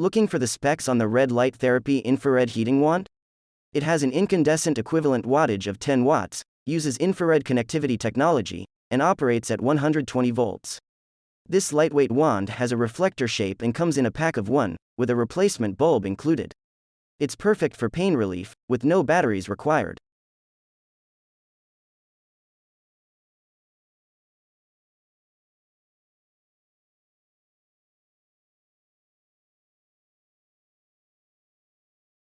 Looking for the specs on the red light therapy infrared heating wand? It has an incandescent equivalent wattage of 10 watts, uses infrared connectivity technology, and operates at 120 volts. This lightweight wand has a reflector shape and comes in a pack of one, with a replacement bulb included. It's perfect for pain relief, with no batteries required.